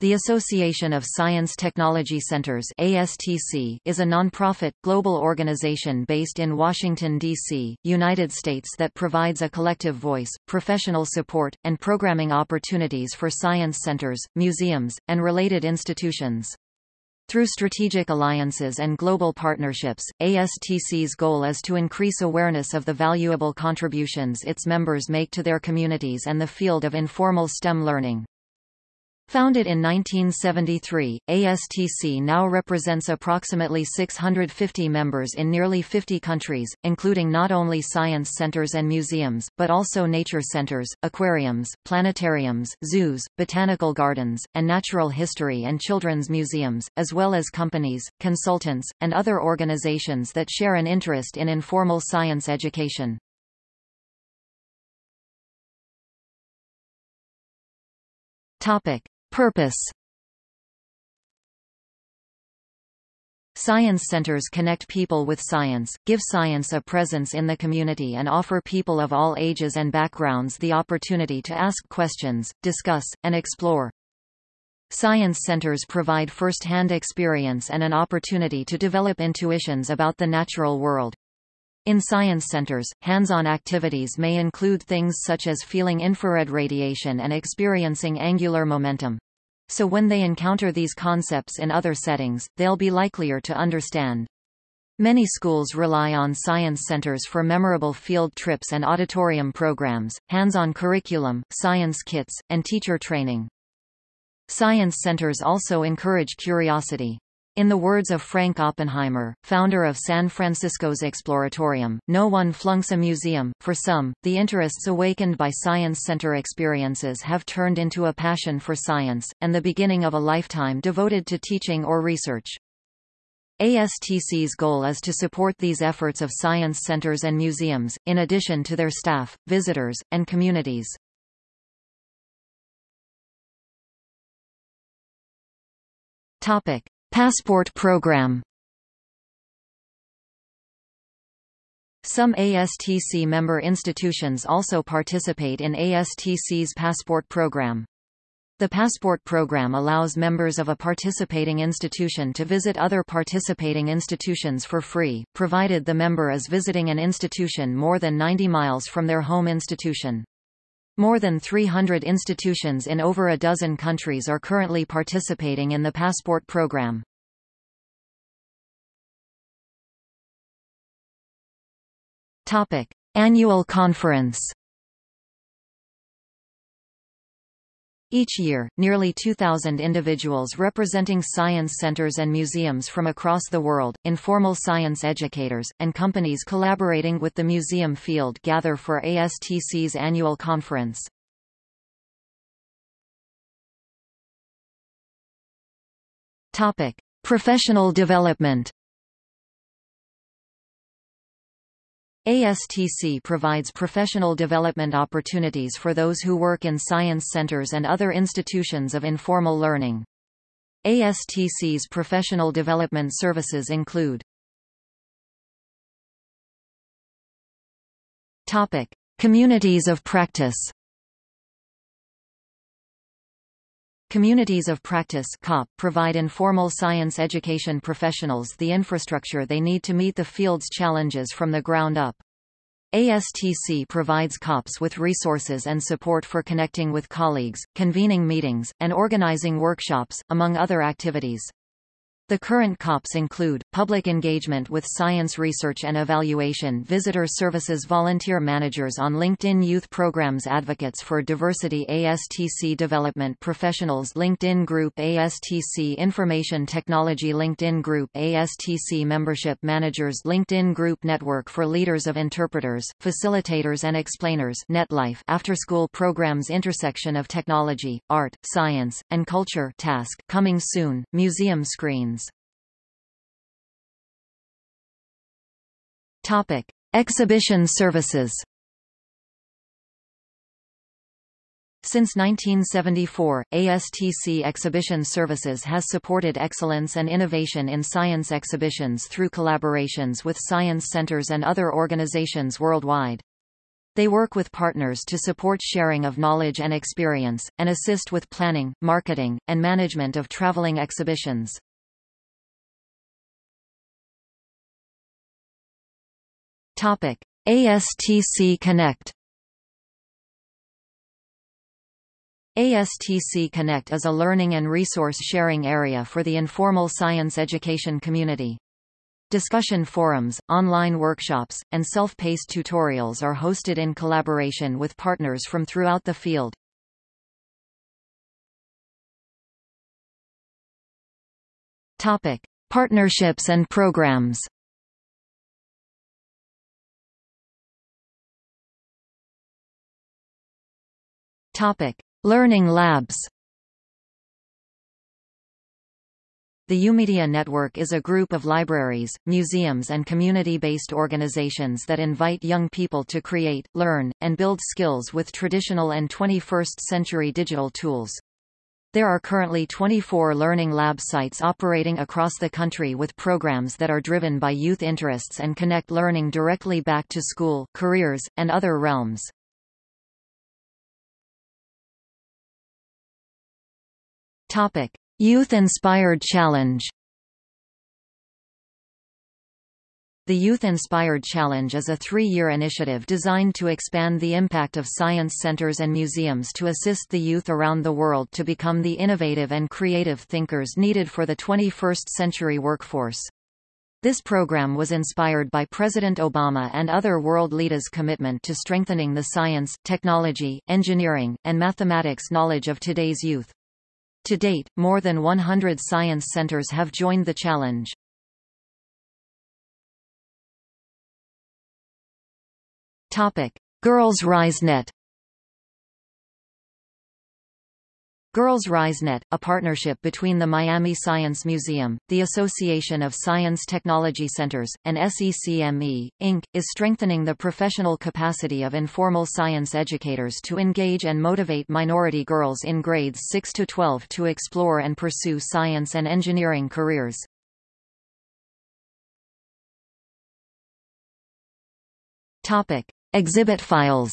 The Association of Science Technology Centers ASTC is a nonprofit, global organization based in Washington, D.C., United States that provides a collective voice, professional support, and programming opportunities for science centers, museums, and related institutions. Through strategic alliances and global partnerships, ASTC's goal is to increase awareness of the valuable contributions its members make to their communities and the field of informal STEM learning. Founded in 1973, ASTC now represents approximately 650 members in nearly 50 countries, including not only science centers and museums, but also nature centers, aquariums, planetariums, zoos, botanical gardens, and natural history and children's museums, as well as companies, consultants, and other organizations that share an interest in informal science education. Topic. Purpose Science centers connect people with science, give science a presence in the community and offer people of all ages and backgrounds the opportunity to ask questions, discuss, and explore. Science centers provide first-hand experience and an opportunity to develop intuitions about the natural world. In science centers, hands-on activities may include things such as feeling infrared radiation and experiencing angular momentum. So when they encounter these concepts in other settings, they'll be likelier to understand. Many schools rely on science centers for memorable field trips and auditorium programs, hands-on curriculum, science kits, and teacher training. Science centers also encourage curiosity. In the words of Frank Oppenheimer, founder of San Francisco's Exploratorium, no one flunks a museum. For some, the interests awakened by science center experiences have turned into a passion for science, and the beginning of a lifetime devoted to teaching or research. ASTC's goal is to support these efforts of science centers and museums, in addition to their staff, visitors, and communities. Topic. Passport program Some ASTC member institutions also participate in ASTC's Passport program. The Passport program allows members of a participating institution to visit other participating institutions for free, provided the member is visiting an institution more than 90 miles from their home institution. More than 300 institutions in over a dozen countries are currently participating in the Passport program. Topic: Annual Conference. Each year, nearly 2,000 individuals representing science centers and museums from across the world, informal science educators, and companies collaborating with the museum field gather for ASTC's annual conference. Topic: Professional development. ASTC provides professional development opportunities for those who work in science centers and other institutions of informal learning. ASTC's professional development services include Topic: Communities of practice. Communities of Practice COP provide informal science education professionals the infrastructure they need to meet the field's challenges from the ground up. ASTC provides COPs with resources and support for connecting with colleagues, convening meetings, and organizing workshops, among other activities. The current COPs include, public engagement with science research and evaluation. Visitor services volunteer managers on LinkedIn youth programs advocates for diversity. ASTC development professionals. LinkedIn group. ASTC information technology. LinkedIn group. ASTC membership managers. LinkedIn group network for leaders of interpreters, facilitators and explainers. NetLife after-school programs intersection of technology, art, science, and culture TASC coming soon, museum screens Topic: Exhibition services. Since 1974, ASTC Exhibition Services has supported excellence and innovation in science exhibitions through collaborations with science centers and other organizations worldwide. They work with partners to support sharing of knowledge and experience, and assist with planning, marketing, and management of traveling exhibitions. Topic: ASTC Connect ASTC Connect is a learning and resource sharing area for the informal science education community. Discussion forums, online workshops, and self-paced tutorials are hosted in collaboration with partners from throughout the field. Topic: Partnerships and programs. Topic: Learning labs The YOUmedia Network is a group of libraries, museums and community-based organizations that invite young people to create, learn, and build skills with traditional and 21st-century digital tools. There are currently 24 Learning Lab sites operating across the country with programs that are driven by youth interests and connect learning directly back to school, careers, and other realms. Topic: Youth Inspired Challenge. The Youth Inspired Challenge is a three-year initiative designed to expand the impact of science centers and museums to assist the youth around the world to become the innovative and creative thinkers needed for the 21st century workforce. This program was inspired by President Obama and other world leaders' commitment to strengthening the science, technology, engineering, and mathematics knowledge of today's youth. To date, more than 100 science centers have joined the challenge. Girls RiseNet Girls RiseNet, a partnership between the Miami Science Museum, the Association of Science Technology Centers, and SECME, Inc., is strengthening the professional capacity of informal science educators to engage and motivate minority girls in grades 6 to 12 to explore and pursue science and engineering careers. Topic: Exhibit files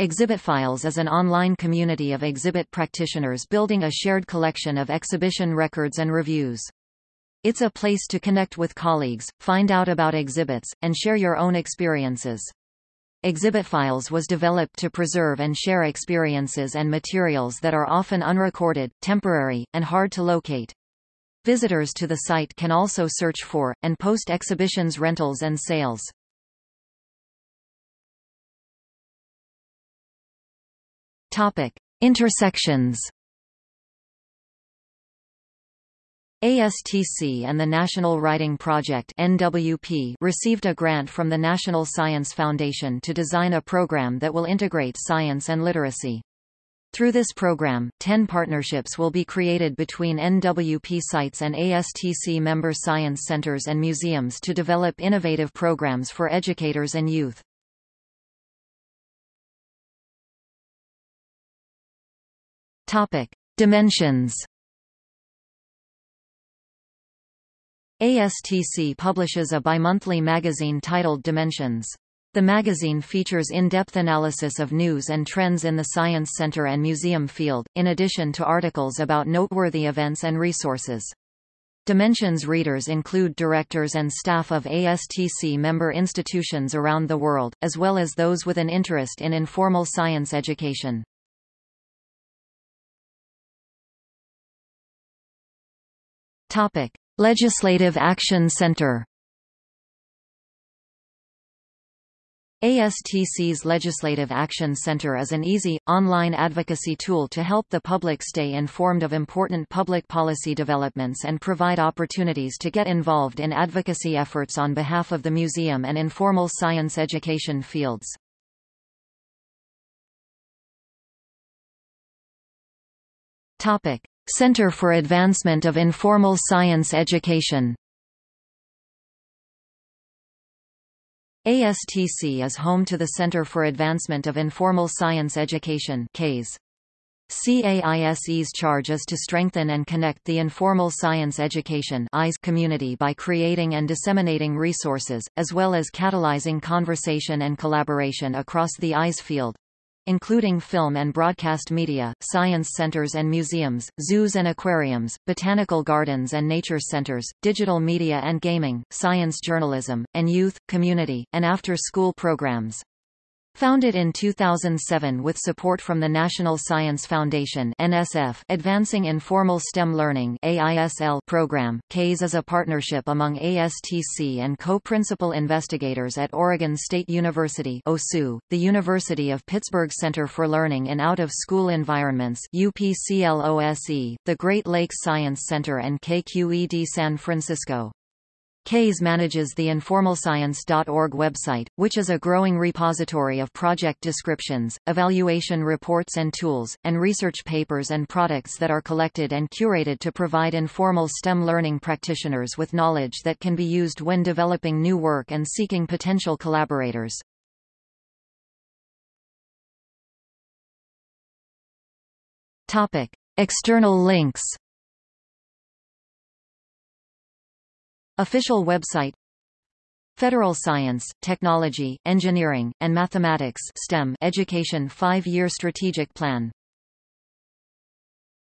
Exhibit Files is an online community of exhibit practitioners building a shared collection of exhibition records and reviews. It's a place to connect with colleagues, find out about exhibits, and share your own experiences. Exhibit Files was developed to preserve and share experiences and materials that are often unrecorded, temporary, and hard to locate. Visitors to the site can also search for, and post exhibitions rentals and sales. Topic: Intersections. ASTC and the National Writing Project NWP received a grant from the National Science Foundation to design a program that will integrate science and literacy. Through this program, 10 partnerships will be created between NWP sites and ASTC member science centers and museums to develop innovative programs for educators and youth. Topic: Dimensions. ASTC publishes a bimonthly magazine titled Dimensions. The magazine features in-depth analysis of news and trends in the Science Center and Museum field, in addition to articles about noteworthy events and resources. Dimensions readers include directors and staff of ASTC member institutions around the world, as well as those with an interest in informal science education. Topic: Legislative Action Center. ASTC's Legislative Action Center is an easy, online advocacy tool to help the public stay informed of important public policy developments and provide opportunities to get involved in advocacy efforts on behalf of the museum and informal science education fields. Topic. Center for Advancement of Informal Science Education ASTC is home to the Center for Advancement of Informal Science Education CAISE. CAISE's charge is to strengthen and connect the informal science education community by creating and disseminating resources, as well as catalyzing conversation and collaboration across the IS field including film and broadcast media, science centers and museums, zoos and aquariums, botanical gardens and nature centers, digital media and gaming, science journalism, and youth, community, and after-school programs. Founded in 2007 with support from the National Science Foundation NSF Advancing Informal STEM Learning AISL program, CAISE is a partnership among ASTC and co-principal investigators at Oregon State University OSU, the University of Pittsburgh Center for Learning in Out-of-School Environments UPCLOSE, the Great Lakes Science Center and KQED San Francisco. CAISE manages the informalscience.org website, which is a growing repository of project descriptions, evaluation reports and tools, and research papers and products that are collected and curated to provide informal STEM learning practitioners with knowledge that can be used when developing new work and seeking potential collaborators. Topic. External links Official website Federal Science, Technology, Engineering, and Mathematics STEM Education 5-Year Strategic Plan